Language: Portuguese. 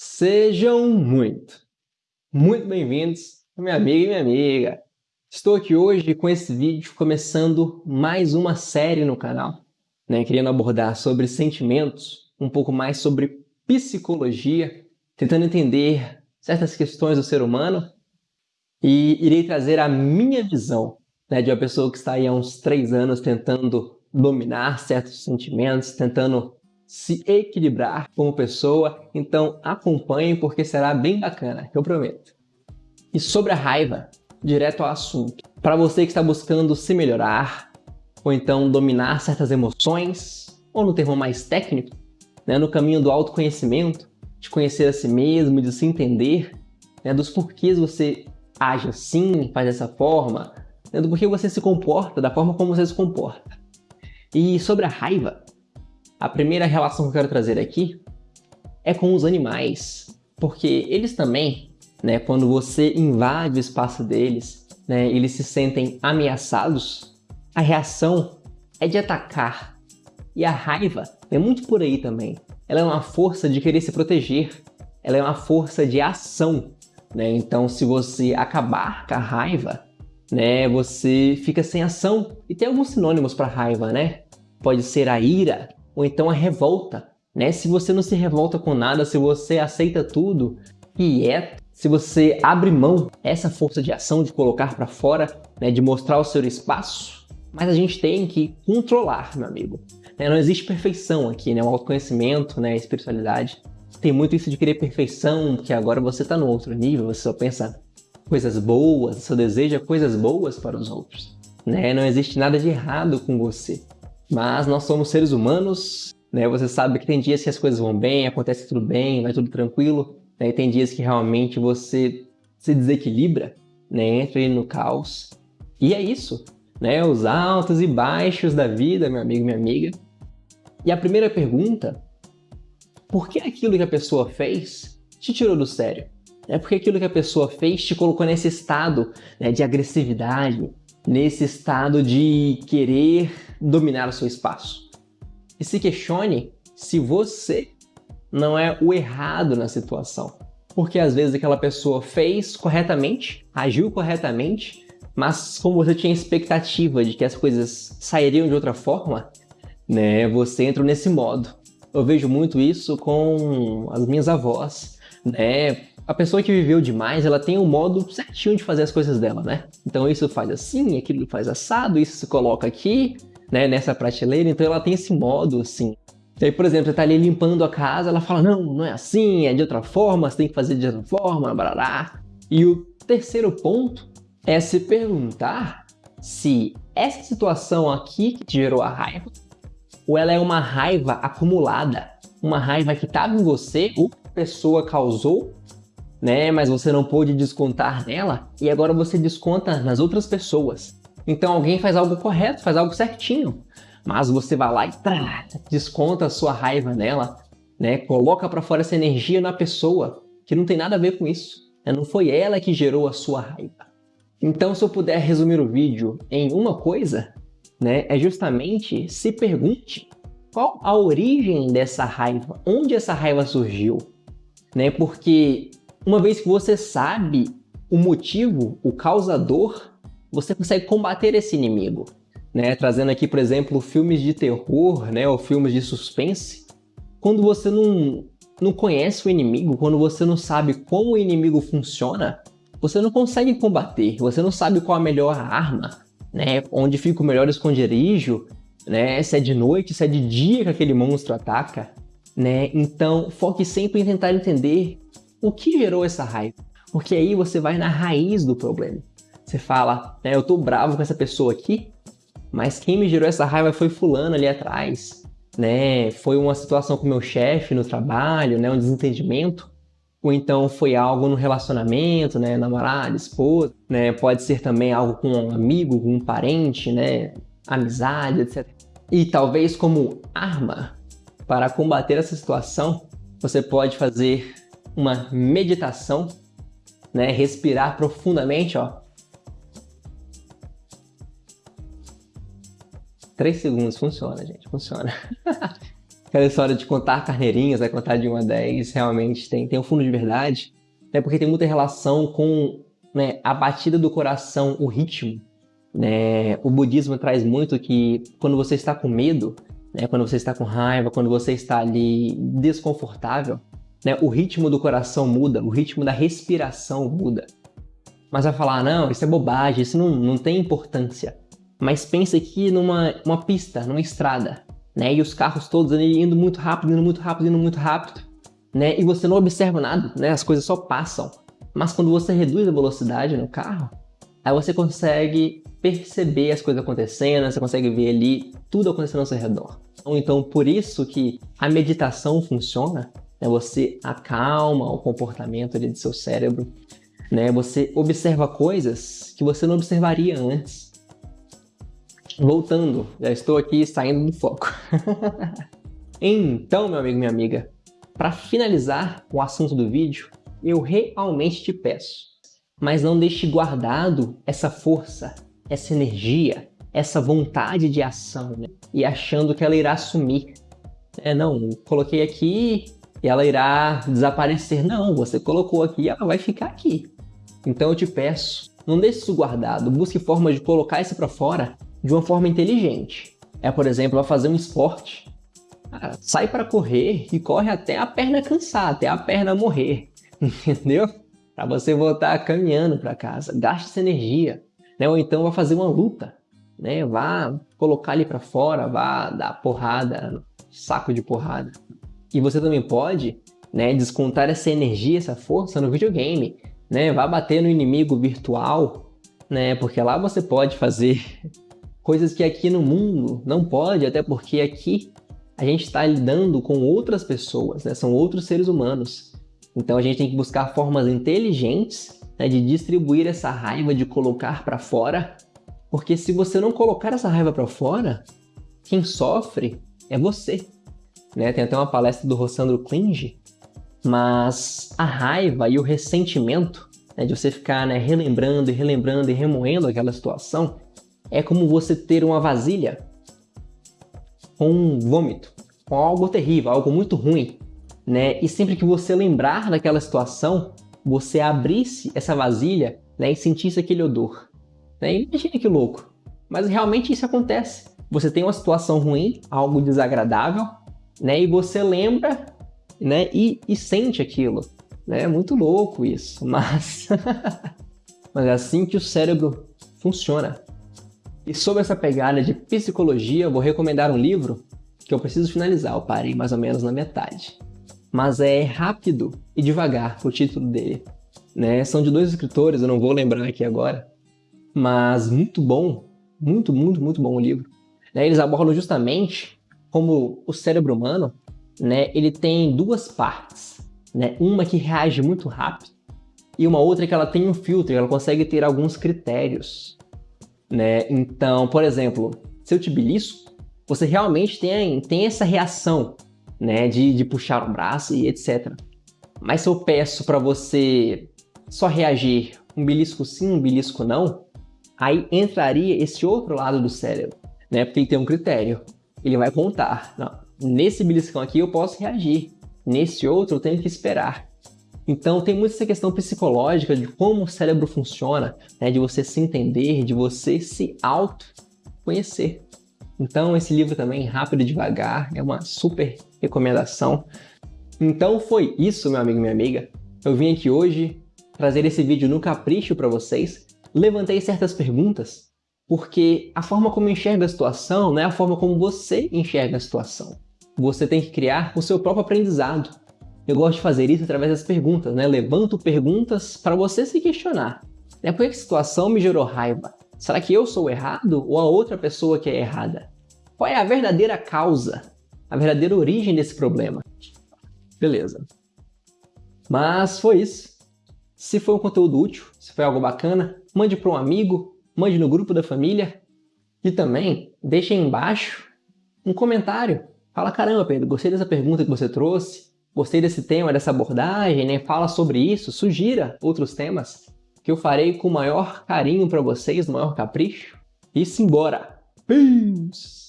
Sejam muito, muito bem-vindos, minha amiga e minha amiga. Estou aqui hoje com esse vídeo começando mais uma série no canal, né, querendo abordar sobre sentimentos, um pouco mais sobre psicologia, tentando entender certas questões do ser humano e irei trazer a minha visão né, de uma pessoa que está aí há uns três anos tentando dominar certos sentimentos, tentando se equilibrar como pessoa, então acompanhem porque será bem bacana, eu prometo. E sobre a raiva, direto ao assunto. Para você que está buscando se melhorar, ou então dominar certas emoções, ou no termo mais técnico, né, no caminho do autoconhecimento, de conhecer a si mesmo, de se entender, né, dos porquês você age assim, faz dessa forma, né, do porquê você se comporta, da forma como você se comporta. E sobre a raiva, a primeira relação que eu quero trazer aqui é com os animais, porque eles também, né, quando você invade o espaço deles, né, eles se sentem ameaçados, a reação é de atacar. E a raiva é muito por aí também. Ela é uma força de querer se proteger, ela é uma força de ação. Né? Então, se você acabar com a raiva, né, você fica sem ação. E tem alguns sinônimos para raiva, né? Pode ser a ira, ou então a revolta. Né? Se você não se revolta com nada, se você aceita tudo e é, se você abre mão essa força de ação de colocar para fora, né, de mostrar o seu espaço, mas a gente tem que controlar, meu amigo. Né? Não existe perfeição aqui, né? O autoconhecimento, né? a espiritualidade. Tem muito isso de querer perfeição, que agora você está no outro nível, você só pensa coisas boas, só deseja coisas boas para os outros. Né? Não existe nada de errado com você. Mas nós somos seres humanos, né? Você sabe que tem dias que as coisas vão bem, acontece tudo bem, vai tudo tranquilo, né? E tem dias que realmente você se desequilibra, né? Entra no caos. E é isso, né? Os altos e baixos da vida, meu amigo, minha amiga. E a primeira pergunta, por que aquilo que a pessoa fez te tirou do sério? É porque aquilo que a pessoa fez te colocou nesse estado né, de agressividade, nesse estado de querer dominar o seu espaço. E se questione se você não é o errado na situação. Porque às vezes aquela pessoa fez corretamente, agiu corretamente, mas como você tinha expectativa de que as coisas sairiam de outra forma, né, você entra nesse modo. Eu vejo muito isso com as minhas avós, né? A pessoa que viveu demais, ela tem um modo certinho de fazer as coisas dela, né? Então isso faz assim, aquilo faz assado, isso se coloca aqui, né, nessa prateleira, então ela tem esse modo assim. E aí, por exemplo, você tá ali limpando a casa, ela fala, não, não é assim, é de outra forma, você tem que fazer de outra forma, barará. E o terceiro ponto é se perguntar se essa situação aqui que te gerou a raiva, ou ela é uma raiva acumulada, uma raiva que estava em você, ou a pessoa causou, né, mas você não pôde descontar nela, e agora você desconta nas outras pessoas. Então alguém faz algo correto, faz algo certinho, mas você vai lá e trá, desconta a sua raiva nela, né? Coloca para fora essa energia na pessoa, que não tem nada a ver com isso. Né? Não foi ela que gerou a sua raiva. Então, se eu puder resumir o vídeo em uma coisa, né, é justamente se pergunte qual a origem dessa raiva, onde essa raiva surgiu, né? Porque uma vez que você sabe o motivo, o causador, você consegue combater esse inimigo. Né? Trazendo aqui, por exemplo, filmes de terror né? ou filmes de suspense. Quando você não, não conhece o inimigo, quando você não sabe como o inimigo funciona, você não consegue combater, você não sabe qual a melhor arma, né? onde fica o melhor esconderijo, né? se é de noite, se é de dia que aquele monstro ataca. Né? Então, foque sempre em tentar entender o que gerou essa raiva, porque aí você vai na raiz do problema. Você fala, né, eu tô bravo com essa pessoa aqui, mas quem me gerou essa raiva foi fulano ali atrás, né? Foi uma situação com meu chefe no trabalho, né, um desentendimento, ou então foi algo no relacionamento, né, namorado, esposa, né? Pode ser também algo com um amigo, com um parente, né, amizade, etc. E talvez como arma para combater essa situação, você pode fazer uma meditação, né, respirar profundamente, ó, 3 segundos, funciona, gente, funciona. aquela história de contar carneirinhas, né? contar de 1 a 10, realmente tem, tem um fundo de verdade. Né? Porque tem muita relação com né, a batida do coração, o ritmo. Né? O budismo traz muito que quando você está com medo, né? quando você está com raiva, quando você está ali desconfortável, né? o ritmo do coração muda, o ritmo da respiração muda. Mas vai falar, não, isso é bobagem, isso não, não tem importância. Mas pense aqui numa uma pista, numa estrada, né? E os carros todos ali indo muito rápido, indo muito rápido, indo muito rápido, né? E você não observa nada, né? As coisas só passam. Mas quando você reduz a velocidade no carro, aí você consegue perceber as coisas acontecendo, você consegue ver ali tudo acontecendo ao seu redor. Então, por isso que a meditação funciona, né? Você acalma o comportamento ali do seu cérebro, né? Você observa coisas que você não observaria antes. Voltando, já estou aqui saindo do foco. então, meu amigo, minha amiga, para finalizar o assunto do vídeo, eu realmente te peço, mas não deixe guardado essa força, essa energia, essa vontade de ação, né? e achando que ela irá sumir. É, não, coloquei aqui e ela irá desaparecer. Não, você colocou aqui e ela vai ficar aqui. Então eu te peço, não deixe isso guardado, busque formas de colocar isso para fora de uma forma inteligente. É, por exemplo, vai fazer um esporte. Sai para correr e corre até a perna cansar, até a perna morrer, entendeu? Para você voltar caminhando para casa, gaste essa energia, né? Ou então vai fazer uma luta, né? Vá colocar ali para fora, vá dar porrada, saco de porrada. E você também pode, né, descontar essa energia, essa força no videogame, né? Vá bater no inimigo virtual, né? Porque lá você pode fazer coisas que aqui no mundo não pode, até porque aqui a gente está lidando com outras pessoas, né? são outros seres humanos. Então a gente tem que buscar formas inteligentes né, de distribuir essa raiva, de colocar para fora, porque se você não colocar essa raiva para fora, quem sofre é você. Né? Tem até uma palestra do Rossandro Klinge, mas a raiva e o ressentimento né, de você ficar né, relembrando e relembrando e remoendo aquela situação, é como você ter uma vasilha com um vômito, com algo terrível, algo muito ruim, né? E sempre que você lembrar daquela situação, você abrisse essa vasilha né, e sentisse aquele odor. Né? Imagina que louco. Mas realmente isso acontece. Você tem uma situação ruim, algo desagradável, né? E você lembra né, e, e sente aquilo. Né? É muito louco isso, mas... mas é assim que o cérebro funciona. E sobre essa pegada de psicologia, eu vou recomendar um livro que eu preciso finalizar, eu parei mais ou menos na metade. Mas é Rápido e Devagar, o título dele. Né? São de dois escritores, eu não vou lembrar aqui agora, mas muito bom, muito, muito, muito bom o livro. Né? Eles abordam justamente como o cérebro humano, né? ele tem duas partes. Né? Uma que reage muito rápido e uma outra que ela tem um filtro, ela consegue ter alguns critérios né? Então, por exemplo, se eu te belisco, você realmente tem, tem essa reação, né? De, de puxar o braço e etc. Mas se eu peço para você só reagir um belisco sim, um belisco não, aí entraria esse outro lado do cérebro, né? Porque ele tem um critério. Ele vai contar. Não, nesse beliscão aqui eu posso reagir. Nesse outro eu tenho que esperar. Então tem muito essa questão psicológica de como o cérebro funciona, né? de você se entender, de você se auto-conhecer. Então esse livro também, Rápido e Devagar, é uma super recomendação. Então foi isso, meu amigo e minha amiga. Eu vim aqui hoje trazer esse vídeo no capricho para vocês. Levantei certas perguntas, porque a forma como enxerga a situação não é a forma como você enxerga a situação. Você tem que criar o seu próprio aprendizado. Eu gosto de fazer isso através das perguntas, né? Levanto perguntas para você se questionar. Né? Por que a situação me gerou raiva? Será que eu sou errado ou a outra pessoa que é errada? Qual é a verdadeira causa, a verdadeira origem desse problema? Beleza. Mas foi isso. Se foi um conteúdo útil, se foi algo bacana, mande para um amigo, mande no grupo da família e também deixe aí embaixo um comentário. Fala, caramba Pedro, gostei dessa pergunta que você trouxe, gostei desse tema, dessa abordagem, né? Fala sobre isso, sugira outros temas que eu farei com o maior carinho para vocês, o maior capricho. E simbora! Peace!